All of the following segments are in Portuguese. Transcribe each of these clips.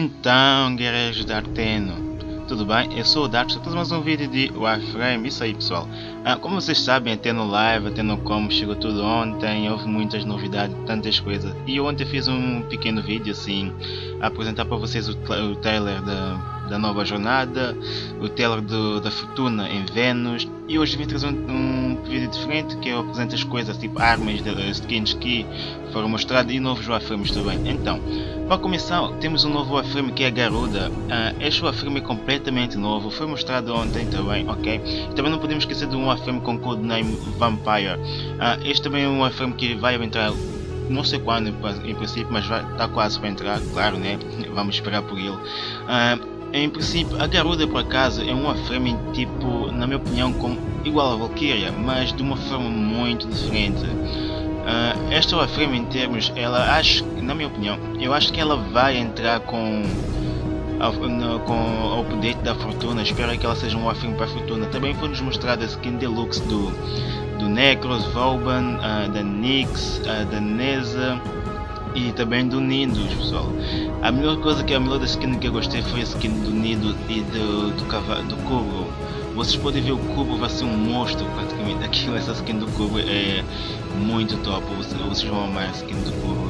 Então, guerreiros de Arteno, tudo bem? Eu sou o Dark, estou mais um vídeo de Warframe, isso aí pessoal. Ah, como vocês sabem, até no live, até no como, chegou tudo ontem, houve muitas novidades, tantas coisas. E ontem fiz um pequeno vídeo assim, a apresentar para vocês o, o trailer da nova jornada, o trailer do, da fortuna em Vênus e hoje vim trazer um, um, vídeo diferente que eu apresento as coisas tipo armas, skins que foram mostradas e novos Warframes também. Então, para começar temos um novo Warframe que é a Garuda. Uh, este Warframe é completamente novo, foi mostrado ontem também, ok? Também não podemos esquecer de um Warframe com codename Vampire. Uh, este também é um Warframe que vai entrar não sei quando em princípio, mas está quase para entrar, claro, né? Vamos esperar por ele. Uh, em princípio, a Garuda por acaso é uma frame tipo, na minha opinião, como, igual a Valkyria, mas de uma forma muito diferente. Uh, esta Warframe em termos, ela acho, na minha opinião, eu acho que ela vai entrar com no, com o update da Fortuna, espero que ela seja um Warframe para a Fortuna. Também foi-nos mostrada a skin deluxe do, do Necros, Vauban, uh, da Nyx, uh, da Neza e também do Nidus, pessoal. A melhor coisa que a melhor skin que eu gostei foi a skin do Nido e do, do, do Cubo. Vocês podem ver o Cubo vai ser um monstro praticamente. Aquilo, essa skin do Cubo é muito top. Vocês, vocês vão amar a skin do Cubo.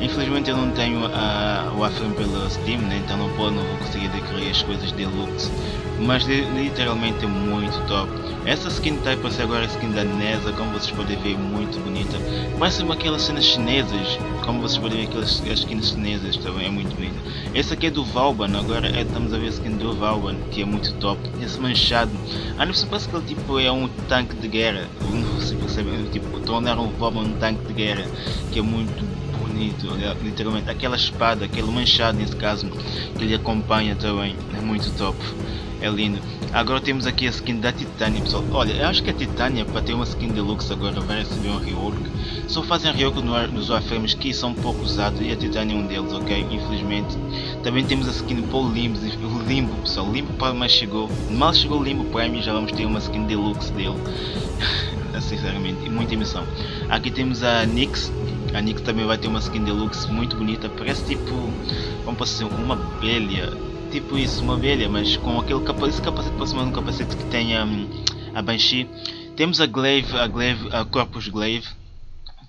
Infelizmente eu não tenho a, o Aframe pela Steam, né? então não, pode, não vou conseguir adquirir as coisas deluxe. Mas literalmente é muito top. Essa skin type ser agora a skin da Nesa, como vocês podem ver, muito bonita. Parece uma aquelas cenas chinesas, como vocês podem ver aquelas as skins chinesas também é muito bonita. Essa aqui é do Valban, agora é, estamos a ver a skin do Valban, que é muito top. Esse manchado, ah não se que ele tipo é um tanque de guerra, não se percebe, tipo, tornar um Valban um tanque de guerra, que é muito bonito, literalmente. Aquela espada, aquele manchado nesse caso, que ele acompanha também, é muito top é lindo. Agora temos aqui a skin da Titânia, pessoal. Olha, eu acho que a Titânia, para ter uma skin deluxe agora, vai receber um rework. Só fazem rework nos Warframes que são pouco usados e a Titânia é um deles, ok? Infelizmente. Também temos a skin o Limbo, o Limbo, pessoal. Limbo para mais chegou. Mal chegou o Limbo Prime já vamos ter uma skin deluxe dele. Sinceramente, muita emoção. Aqui temos a Nyx. A Nyx também vai ter uma skin deluxe muito bonita. Parece tipo, vamos passar uma abelha tipo isso, uma abelha, mas com aquele capacete, capacete aproximando um capacete que tenha um, a Banshee. Temos a Glaive, a Glaive, a Corpus Glaive,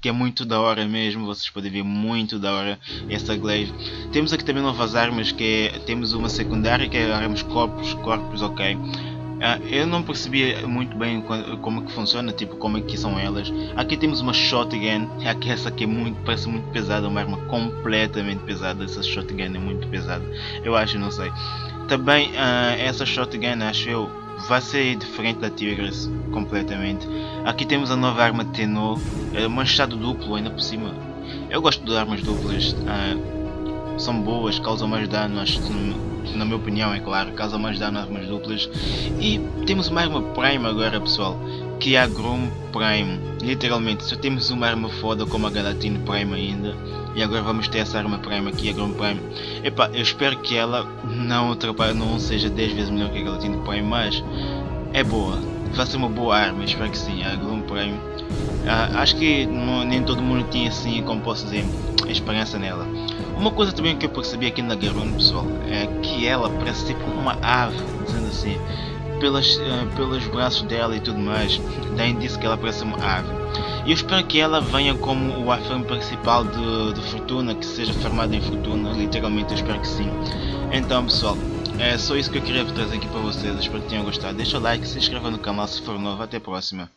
que é muito da hora mesmo, vocês podem ver muito da hora essa Glaive. Temos aqui também novas armas, que é, temos uma secundária que é armas Corpus, Corpus, ok. Uh, eu não percebi muito bem como que funciona, tipo como é que são elas. Aqui temos uma shotgun, aqui essa aqui é muito, parece muito pesada, uma arma completamente pesada. Essa shotgun é muito pesada, eu acho, não sei. Também uh, essa shotgun, acho eu, vai ser diferente da Tigres completamente. Aqui temos a nova arma Tenor, é manchado duplo ainda por cima. Eu gosto de armas duplas, uh, são boas, causam mais dano, acho na minha opinião, é claro, causa mais dano armas duplas. E temos uma arma Prime agora, pessoal, que é a Grom Prime. Literalmente, só temos uma arma foda como a Galatine Prime ainda. E agora vamos ter essa arma Prime aqui, a Grom Prime. Epá, eu espero que ela não, não seja 10 vezes melhor que a Galatine Prime, mas é boa. Vai ser uma boa arma, espero que sim, a Grom Prime. Ah, acho que não, nem todo mundo tinha assim, como posso dizer, esperança nela. Uma coisa também que eu percebi aqui na Garune, pessoal, é que ela parece tipo uma ave, dizendo assim, pelas, uh, pelos braços dela e tudo mais, daí disse que ela parece uma ave. E eu espero que ela venha como o afirme principal de, de Fortuna, que seja formada em Fortuna, literalmente eu espero que sim. Então pessoal, é só isso que eu queria trazer aqui para vocês, espero que tenham gostado. Deixa o like, se inscreva no canal se for novo, até a próxima.